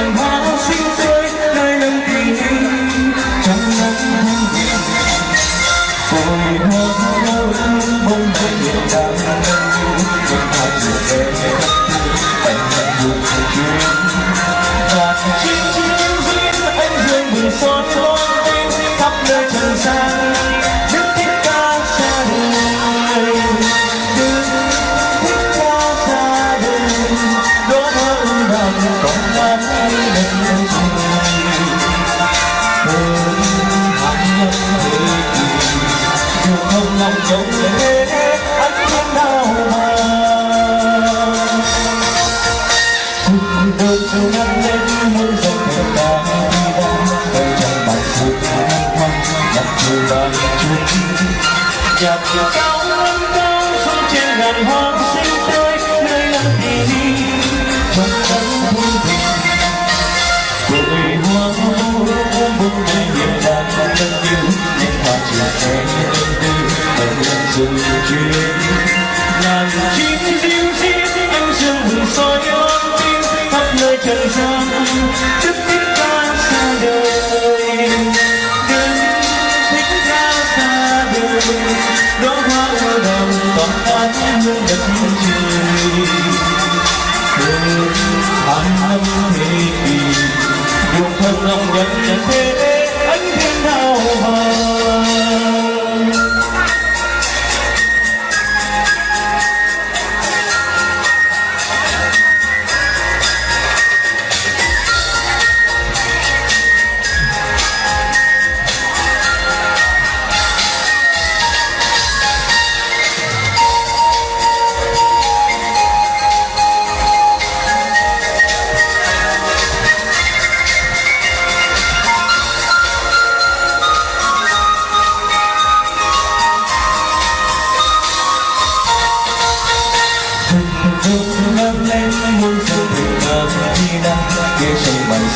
hàng hóa xinh tươi nơi nâng tình yêu trong nắng thanh nhiên hồi hộp lâu bông hơi nhiều đắng chân thật Dù không lòng chồng thế anh không đau mà Cùng đôi châu ngăn lên muôn dòng thềm ta đi ra Đời trong bài phút hạnh hoang Đặt trời bàn chuông. Nhạc cao đóa hoa Đó hoa đồng còn những hương đất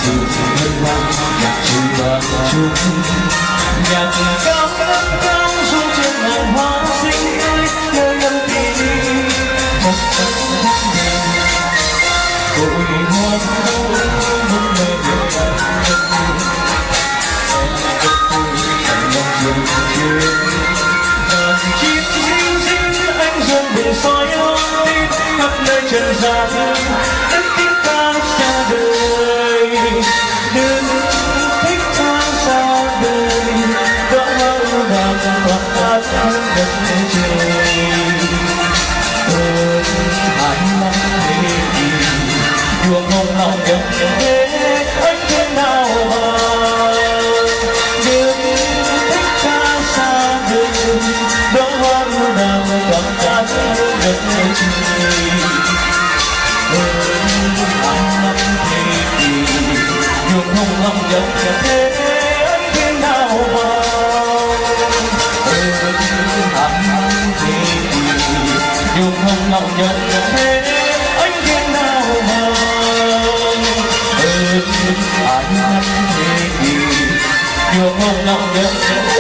sự hân hoan nhạc chữ và chung nhạc cao cao cao xuống trên ngàn hoa xinh tươi nơi lâm kỳ một cánh Cội hoa đâu muốn mê điều đàn thân yêu Ngàn chim xinh xinh anh dương bình soi ôm khắp nơi trần gian lòng dòng thế anh thiên nào mà hàng năm thế kỷ dùng hồng lòng dòng thế anh thế nào mà năm hồng lòng dòng thế